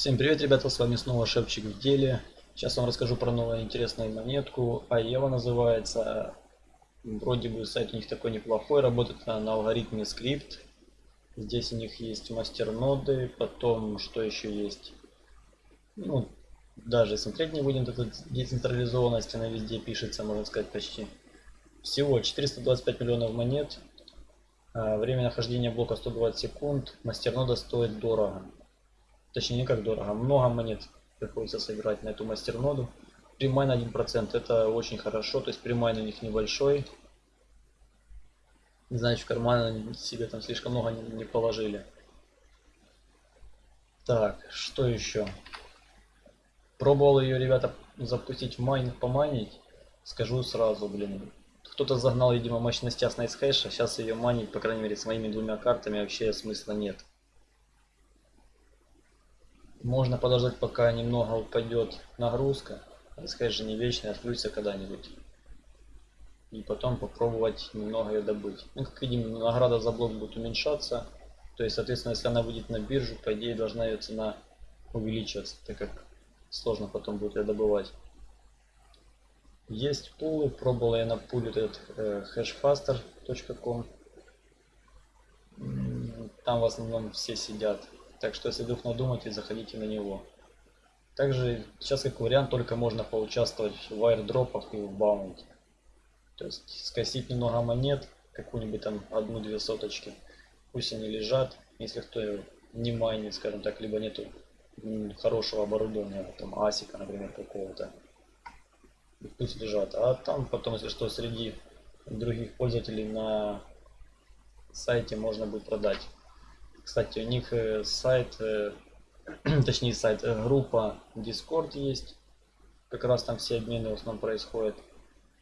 Всем привет, ребята, с вами снова Шепчик в деле. Сейчас вам расскажу про новую интересную монетку. Аева называется. Вроде бы сайт у них такой неплохой, работает на алгоритме скрипт. Здесь у них есть мастерноды, потом что еще есть? Ну, даже смотреть не будем, тут децентрализованность, она везде пишется, можно сказать, почти. Всего 425 миллионов монет. А, время нахождения блока 120 секунд. Мастернода стоит дорого. Точнее, не как дорого. Много монет приходится собирать на эту мастерноду. Premine 1%. Это очень хорошо. То есть premine у них небольшой. Значит, в карман себе там слишком много не, не положили. Так, что еще? Пробовал ее, ребята, запустить в майнинг, помайнить. Скажу сразу, блин. Кто-то загнал, видимо, мощности с NiceHash а. Сейчас ее майнить, по крайней мере, с моими двумя картами вообще смысла нет. Можно подождать, пока немного упадет нагрузка. Сказать же не вечная, отключится когда-нибудь. И потом попробовать немного ее добыть. Ну, как видим, награда за блок будет уменьшаться. То есть, соответственно, если она выйдет на биржу, по идее должна ее цена увеличиваться, так как сложно потом будет ее добывать. Есть пулы, пробовал я на пуле этот э, hashfaster.com. Там в основном все сидят. Так что если вдруг надумаете, заходите на него. Также сейчас как вариант только можно поучаствовать в аирдропах и в баунти. То есть скосить немного монет, какую-нибудь там одну-две соточки. Пусть они лежат, если кто не майнит, скажем так, либо нету хорошего оборудования, там асика, например, какого-то. Пусть лежат. А там потом, если что, среди других пользователей на сайте можно будет продать. Кстати, у них э, сайт, э, точнее сайт, э, группа Discord есть. Как раз там все обмены в основном происходят.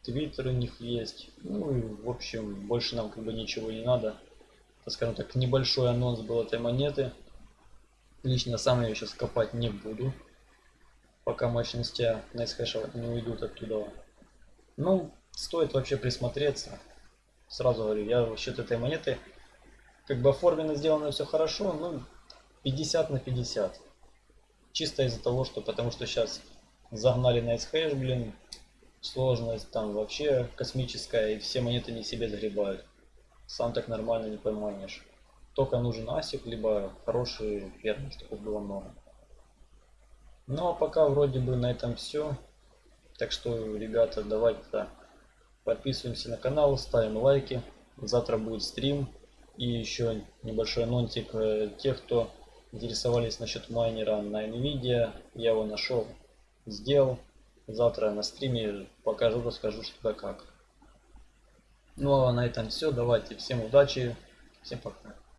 Твиттер у них есть. Ну и в общем, больше нам как бы ничего не надо. Это, скажем так, небольшой анонс был этой монеты. Лично сам я сейчас копать не буду. Пока мощности найсхэша не уйдут оттуда. Ну, стоит вообще присмотреться. Сразу говорю, я вообще этой монеты как бы оформлено, сделано все хорошо, ну 50 на 50. Чисто из-за того, что потому что сейчас загнали на SHash, блин, сложность там вообще космическая, и все монеты не себе загребают. Сам так нормально не поймаешь. Только нужен асик, либо хороший фермер, чтобы было много. Ну а пока вроде бы на этом все. Так что, ребята, давайте подписываемся на канал, ставим лайки. Завтра будет стрим и еще небольшой анонсик э, тех, кто интересовались насчет майнера на NVIDIA. Я его нашел, сделал. Завтра на стриме покажу, расскажу что да как. Ну а на этом все. Давайте всем удачи. Всем пока.